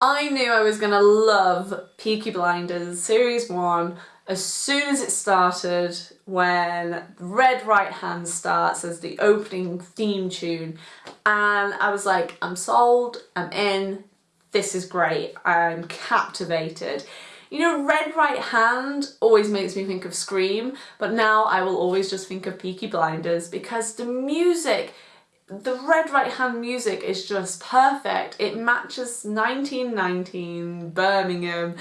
I knew I was gonna love Peaky Blinders Series 1 as soon as it started when Red Right Hand starts as the opening theme tune and I was like I'm sold, I'm in, this is great, I'm captivated. You know, Red Right Hand always makes me think of Scream, but now I will always just think of Peaky Blinders because the music the Red Right Hand music is just perfect. It matches 1919 Birmingham.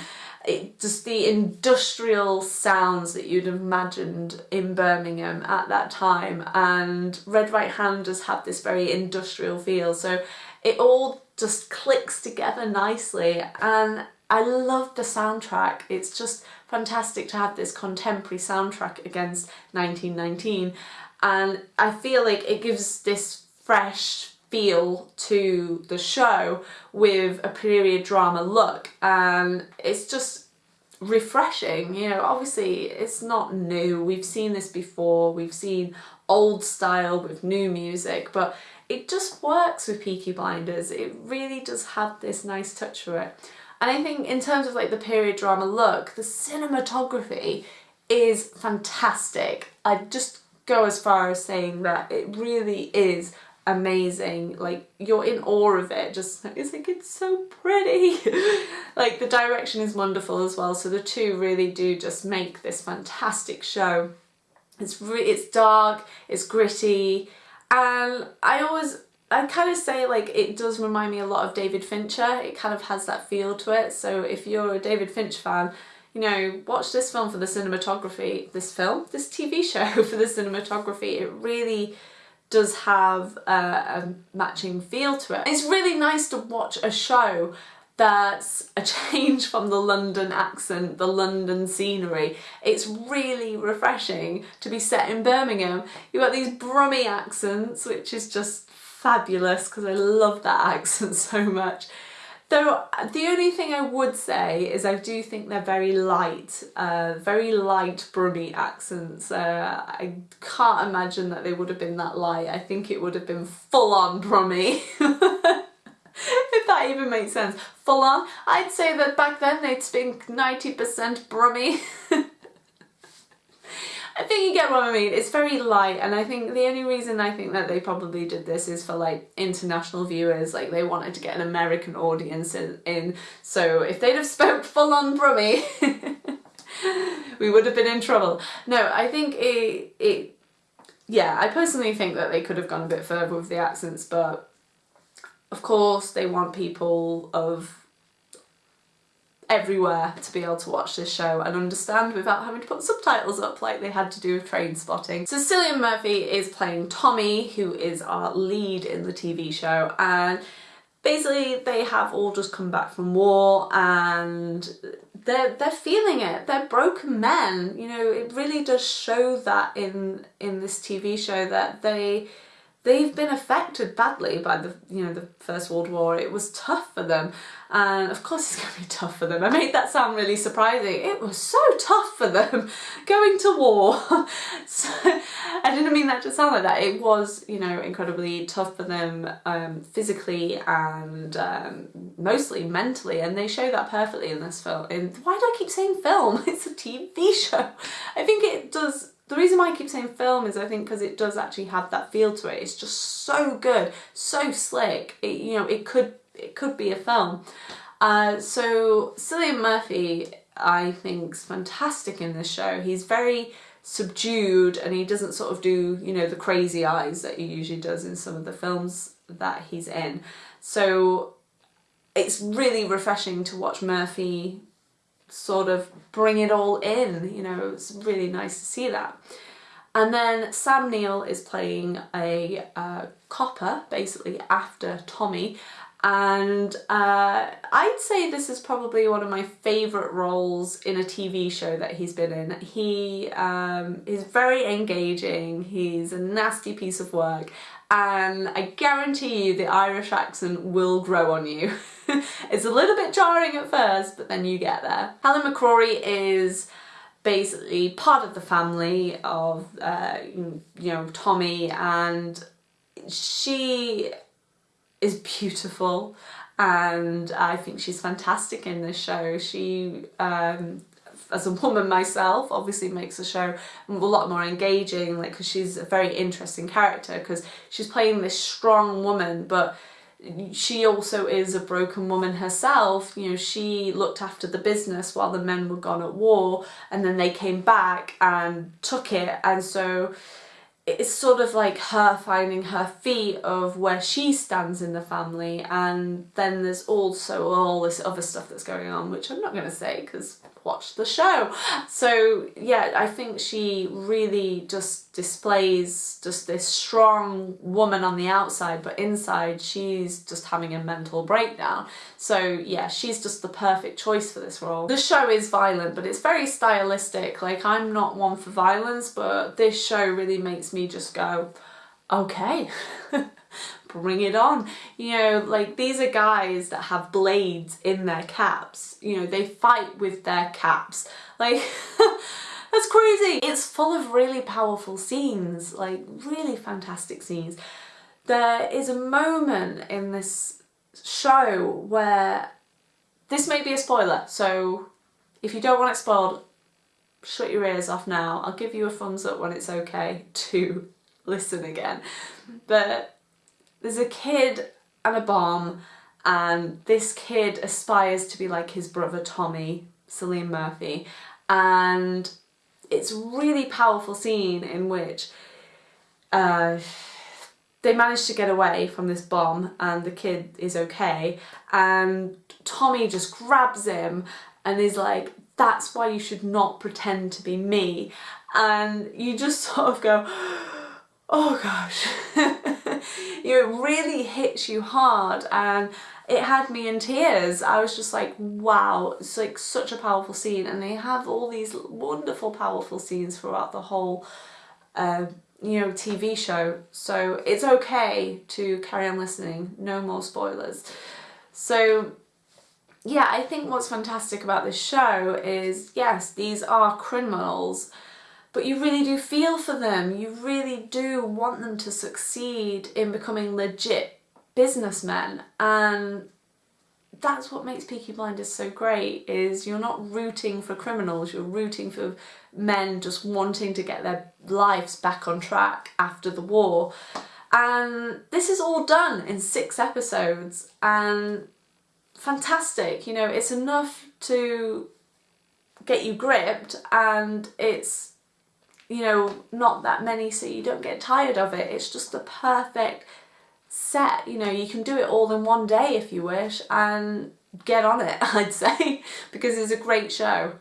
It just the industrial sounds that you'd imagined in Birmingham at that time and Red Right Hand does have this very industrial feel so it all just clicks together nicely and I love the soundtrack. It's just fantastic to have this contemporary soundtrack against 1919 and I feel like it gives this fresh feel to the show with a period drama look. And it's just refreshing you know obviously it's not new. We've seen this before. We've seen old style with new music but it just works with Peaky Blinders. It really does have this nice touch to it. And I think in terms of like the period drama look the cinematography is fantastic. I just go as far as saying that it really is amazing like you're in awe of it just it's like it's so pretty. Like the direction is wonderful as well so the two really do just make this fantastic show. It's it's dark it's gritty and I always I kind of say like it does remind me a lot of David Fincher. It kind of has that feel to it. So if you're a David Finch fan you know watch this film for the cinematography this film this TV show for the cinematography. It really does have a, a matching feel to it. It's really nice to watch a show that's a change from the London accent, the London scenery. It's really refreshing to be set in Birmingham. You've got these Brummy accents, which is just fabulous because I love that accent so much. Though the only thing I would say is I do think they're very light, uh, very light Brummy accents. Uh, I can't imagine that they would have been that light. I think it would have been full on Brummy. if that even makes sense. Full on. I'd say that back then they'd speak 90% Brummy. Think you get what I mean. It's very light and I think the only reason I think that they probably did this is for like international viewers, like they wanted to get an American audience in. in. So if they'd have spoke full on Brummy, we would have been in trouble. No, I think it, it, yeah, I personally think that they could have gone a bit further with the accents, but of course they want people of everywhere to be able to watch this show and understand without having to put subtitles up like they had to do with Trainspotting. So Cillian Murphy is playing Tommy who is our lead in the TV show and basically they have all just come back from war and they're they're feeling it they're broken men you know it really does show that in in this TV show that they they've been affected badly by the you know the First World War. It was tough for them and of course it's going to be tough for them. I made that sound really surprising. It was so tough for them going to war. so, I didn't mean that to sound like that. It was you know incredibly tough for them um, physically and um, mostly mentally and they show that perfectly in this film. In, why do I keep saying film? It's a TV show. I think it does the reason why I keep saying film is I think because it does actually have that feel to it. It's just so good, so slick. It, you know, it could it could be a film. Uh, so Cillian Murphy, I think, is fantastic in this show. He's very subdued and he doesn't sort of do, you know, the crazy eyes that he usually does in some of the films that he's in. So it's really refreshing to watch Murphy sort of bring it all in, you know, it's really nice to see that. And then Sam Neill is playing a uh, copper, basically after Tommy, and uh, I'd say this is probably one of my favourite roles in a TV show that he's been in. He um, is very engaging, he's a nasty piece of work, and I guarantee you the Irish accent will grow on you. it's a little bit jarring at first, but then you get there. Helen McCrory is basically part of the family of, uh, you know, Tommy and she is beautiful and I think she's fantastic in this show. She um, as a woman myself obviously makes the show a lot more engaging like because she's a very interesting character because she's playing this strong woman but she also is a broken woman herself. You know, she looked after the business while the men were gone at war and then they came back and took it. And so it's sort of like her finding her feet of where she stands in the family. And then there's also all this other stuff that's going on, which I'm not going to say because watch the show. So yeah, I think she really just displays just this strong woman on the outside, but inside she's just having a mental breakdown. So yeah, she's just the perfect choice for this role. The show is violent, but it's very stylistic. Like I'm not one for violence, but this show really makes me just go, okay. bring it on. You know, like these are guys that have blades in their caps. You know, they fight with their caps. Like, that's crazy. It's full of really powerful scenes, like really fantastic scenes. There is a moment in this show where this may be a spoiler, so if you don't want it spoiled, shut your ears off now. I'll give you a thumbs up when it's okay to listen again. But there's a kid and a bomb and this kid aspires to be like his brother Tommy, Cillian Murphy, and it's really powerful scene in which uh, they manage to get away from this bomb and the kid is okay. And Tommy just grabs him and is like that's why you should not pretend to be me. And you just sort of go oh gosh you it really hits you hard and it had me in tears. I was just like, wow, it's like such a powerful scene and they have all these wonderful powerful scenes throughout the whole uh, you know, TV show. So it's okay to carry on listening, no more spoilers. So yeah, I think what's fantastic about this show is, yes, these are criminals but you really do feel for them. You really do want them to succeed in becoming legit businessmen and that's what makes Peaky Blinders so great is you're not rooting for criminals, you're rooting for men just wanting to get their lives back on track after the war. And this is all done in six episodes and fantastic, you know, it's enough to get you gripped and it's you know, not that many so you don't get tired of it. It's just the perfect set, you know, you can do it all in one day if you wish and get on it, I'd say, because it's a great show.